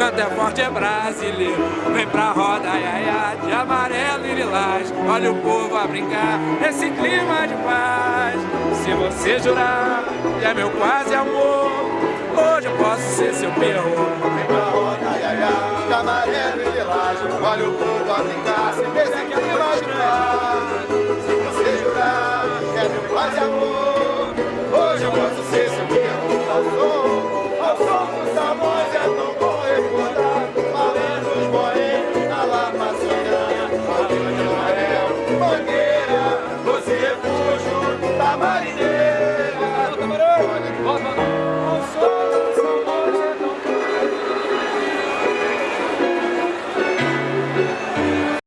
canto é forte, é brasileiro. Vem pra roda, ai, ai, de amarelo e lilás. Olha o povo a brincar nesse clima de paz. Se você jurar que é meu quase amor Hoje eu posso ser seu perro Vem pra roda, ai, ai, de amarelo e lilás. Olha o povo a brincar. Yes, yes.